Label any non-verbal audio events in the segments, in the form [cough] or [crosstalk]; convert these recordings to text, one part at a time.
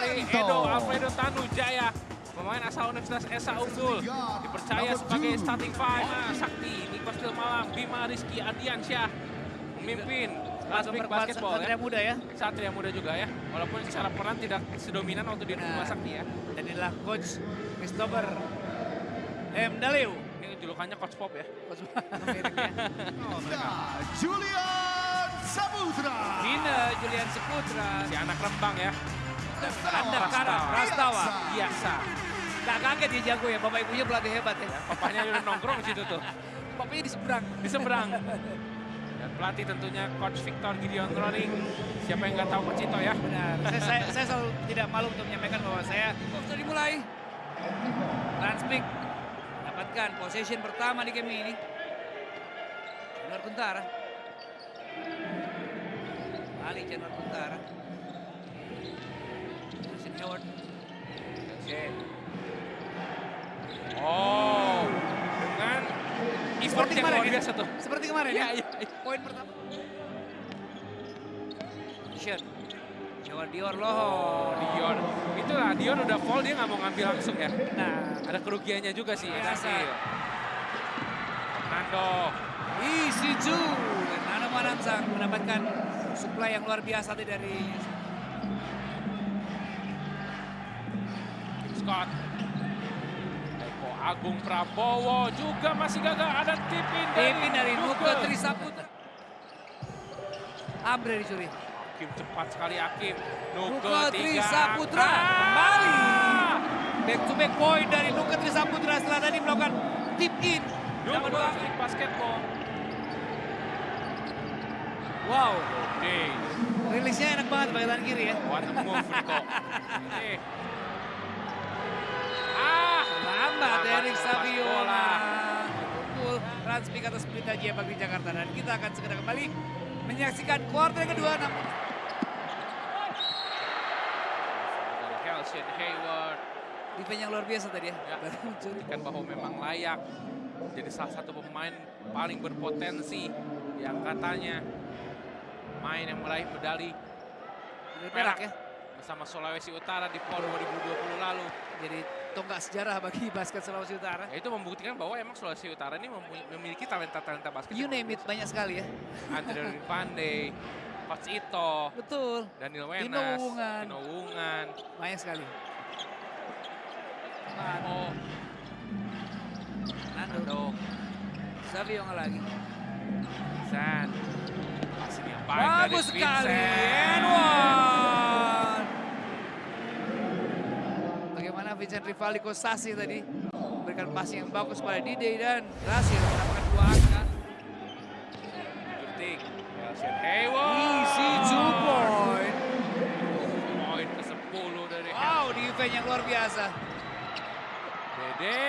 kali Edo Alfredo Tanujaya. Pemain asal Universitas Esa Unggul. Dipercaya sebagai starting five. Nah, Sakti, Stil Malang, Bima Rizky Ardiansyah. Memimpin Basket Basketball Satria ya. muda ya. Satria muda juga ya. Walaupun secara peran tidak sedominan waktu di Nah. Sakti ya. Dan inilah coach Christopher M. Daleu. Ini julukannya Coach Pop ya. Coach [laughs] mirip ya. Julian Saputra. Nina Julian Seputra. Si anak Rembang ya. Anda Karam Prastawa. Biasa. Gak kaget dia jago ya, bapak ibunya pelatih hebat ya. Papanya udah nongkrong di situ tuh. Bapaknya di seberang. Di seberang. Dan pelatih tentunya Coach Victor Gideon Roning. Siapa yang nggak tahu Coach Ito ya. Benar, saya, saya, saya selalu tidak malu untuk menyampaikan bahwa saya sudah dimulai. Transpik dapatkan possession pertama di game ini. Januar Kuntara. Ali Januar Kuntara. Justin Howard. Oke. Oh, dengan effort Seperti yang kemarin luar ya? biasa tuh. Seperti kemarin ya. iya. Poin pertama. Shot. Jawa Dior loh. Dion, itulah Dion udah fall dia nggak mau ngambil langsung ya. Nah, Ada kerugiannya juga sih. Biasa. Edasil. Nando, Isi Ju dan Nano Manansang mendapatkan supply yang luar biasa tadi dari Scott. Eko Agung Prabowo juga masih gagal. Ada tipin dari, Pimpin dari Nuke. Trisaputra. Ambre dicuri. Hakim cepat sekali Hakim. Nuke Trisaputra angka. kembali. Back to back point dari Nuke Trisaputra setelah tadi melakukan tip in. Nuke Basketball. Wow, Oke, rilisnya enak banget pakai tangan kiri ya. what a move Niko. [laughs] Lambat Erik lepas Savio. bola. Betul, Transpik atas Pelita Jaya Bakri Jakarta. Dan kita akan segera kembali menyaksikan kuarter kedua. Namun Kelsian Hayward. defense yang luar biasa tadi ya. Ya. Buktikan bahwa memang layak jadi salah satu pemain paling berpotensi yang katanya main yang meraih medali perak ya. Bersama Sulawesi Utara di PON 2020 lalu. Jadi tonggak sejarah bagi basket Sulawesi Utara. Ya, itu membuktikan bahwa emang Sulawesi Utara ini memiliki talenta-talenta basket. You name it, banyak sekali ya. Andre Pandey, [laughs] Coach Ito, Betul, Daniel Wenas, Wungan. Tino Wungan. banyak sekali. Oh, Nando, Nando, Savio nggak lagi. Dari Bagus sekali, Vincent. and one. Bagaimana Vincent Rivaldi Kosasi tadi memberikan passing yang bagus pada Dide dan berhasil mendapatkan dua angka. Shooting. Kelsian Hayward. Easy two point. Poin ke-10 dari Wow, defense yang luar biasa. Dede.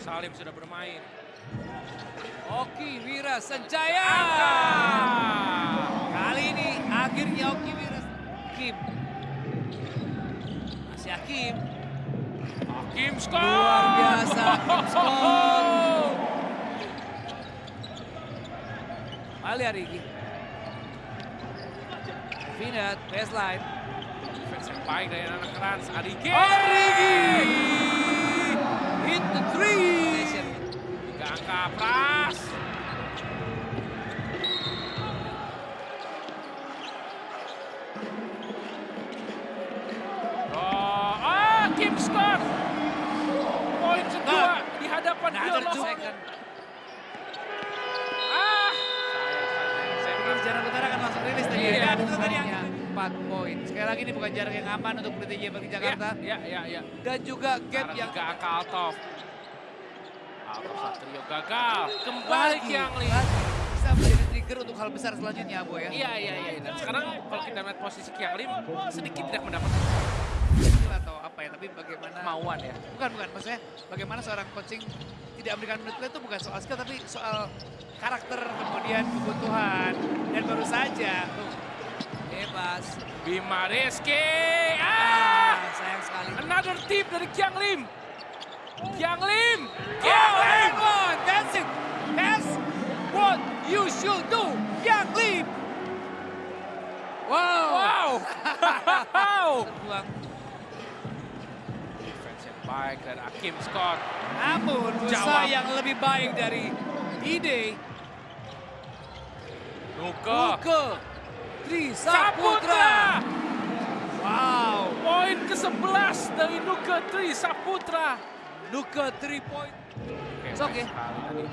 Salim sudah bermain. Oki Wira Senjaya. Angka. Kali ini akhirnya Oki Wira Kim. Masih Hakim. Hakim Scott. Luar biasa, Hakim Scott. Ali Arigi. Vinat, baseline. Defense yang baik dari anak keras. Arigi. Arigi! Hit the three. Tiga angka Pras. Oh, ah, Kim Scott. Poin kedua hadapan Another two second. Ah. Saya Jarak Utara akan langsung rilis tadi. Iya. Dan itu tadi yang 4 poin. Sekali lagi ini bukan jarak yang aman untuk Pelita Jaya Bakri Jakarta. Ya, ya, ya. Dan juga gap Sekarang yang tiga angka Altov. Altov Satrio gagal. Kembali lagi, Lee. lagi bisa menjadi trigger untuk hal besar selanjutnya, Bo ya. Iya, iya, iya. Dan sekarang kalau kita melihat posisi Kiang Lim, sedikit tidak mendapatkan apa ya, tapi bagaimana kemauan ya. bukan bukan maksudnya bagaimana seorang coaching tidak memberikan menit play itu bukan soal skill tapi soal karakter kemudian kebutuhan dan baru saja tuh bebas Bima Rizky. ah Ah! sayang sekali Another tip dari Kiang Lim. Kiang Lim. oh Kiang Lim. and one that's it that's what you should do Yang Lim wow Wow. [laughs] Wow. Baik dari Hakim Scott. Namun usaha Jawab. yang lebih baik dari Ide. Nuke. Nuke. Tri Saputra. Wow. Poin ke-11 dari Nuke Tri Saputra. Nuke 3 point. It's okay. tadi.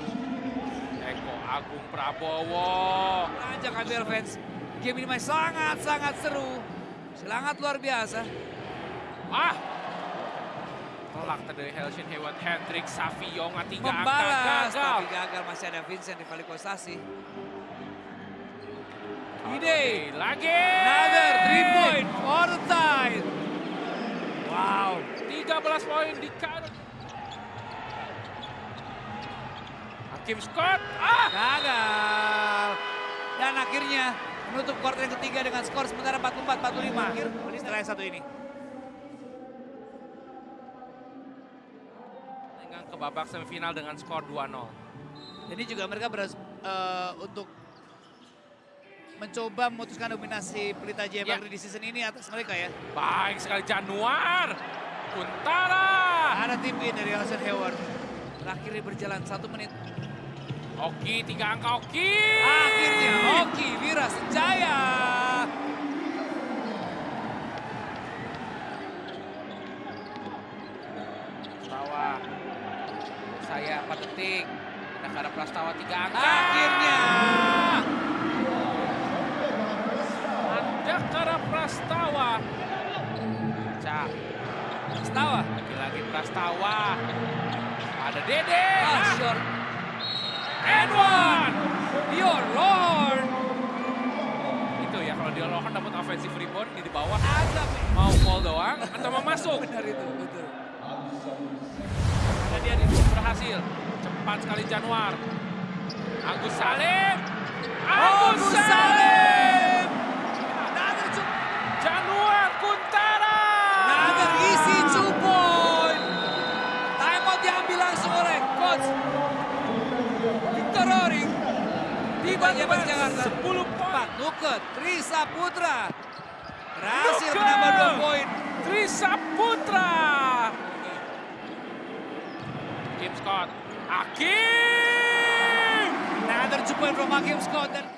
Eko Agung Prabowo. Ajak ambil fans. Game ini masih sangat-sangat seru. Sangat luar biasa. Ah. Tadi dari Helshin Hewan Hendrik Savionga tiga angka Membalas. gagal. Tapi gagal masih ada Vincent di Kostasi. Oke, Ide. lagi. Another 3 point for the tie. Wow. 13 poin di Karo. Hakim Scott. Ah. Gagal. Dan akhirnya menutup quarter yang ketiga dengan skor sementara 44-45. Akhir setelah yang satu ini. Ke babak semifinal dengan skor 2-0. Ini juga mereka beras, eh, untuk mencoba memutuskan dominasi Pelita Jaya Ya. Bakri di season ini atas mereka ya. Baik sekali Januar. Kuntara. Ada tim in dari Alison Hayward. Terakhir berjalan satu menit. Oki, tiga angka Oki. Akhirnya Oki Wira Senjaya. Prastawa. Saya 4 detik. Ada Kara Prastawa tiga angka. Akhirnya. Ada Kara Prastawa. Cak. Setawa. Lagi-lagi Prastawa. Ada Dede. Ah, Ah, short. and one. Your Lord. Itu ya kalau dia lohan dapat offensive rebound di bawah. Azab. Mau fall doang atau mau masuk. Benar itu, betul. Dan dia di berhasil. Cepat sekali Januar. Agus Salim. Agus Salim. Januar Kuntara. Another easy two point. Timeout diambil langsung oleh coach Victor Roring. Bas Jakarta. 10 poin. Nuke, Tri Saputra. Berhasil Nuke. menambah dua poin. Trisa Putra. Kim Scott. Hakim. From Hakim Scott. Dan